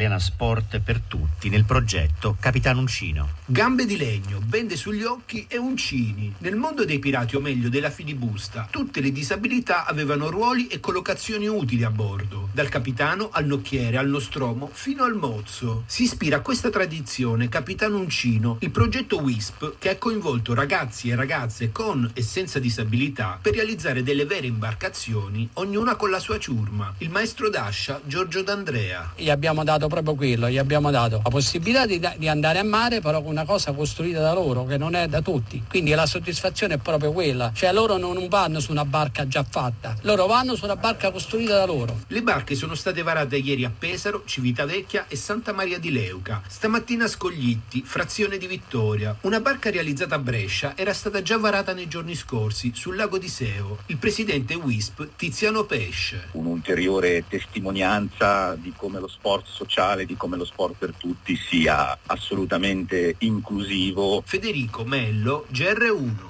italiana Sport per tutti nel progetto Capitano Uncino. Gambe di legno, bende sugli occhi e uncini. Nel mondo dei pirati, o meglio della filibusta, tutte le disabilità avevano ruoli e collocazioni utili a bordo, dal capitano al nocchiere, al nostromo, fino al mozzo. Si ispira a questa tradizione Capitano Uncino, il progetto WISP che ha coinvolto ragazzi e ragazze con e senza disabilità per realizzare delle vere imbarcazioni, ognuna con la sua ciurma. Il maestro d'ascia Giorgio D'Andrea. Gli abbiamo dato proprio quello, gli abbiamo dato la possibilità di, di andare a mare però con una cosa costruita da loro che non è da tutti. Quindi la soddisfazione è proprio quella, cioè loro non vanno su una barca già fatta, loro vanno su una barca costruita da loro. Le barche sono state varate ieri a Pesaro, Civitavecchia e Santa Maria di Leuca. Stamattina a Scoglitti, frazione di Vittoria. Una barca realizzata a Brescia era stata già varata nei giorni scorsi sul lago di Seo. Il presidente WISP Tiziano Pesce. Un'ulteriore testimonianza di come lo sport sociale, di come lo sport per tutti sia assolutamente inclusivo. Federico Mello, GR1.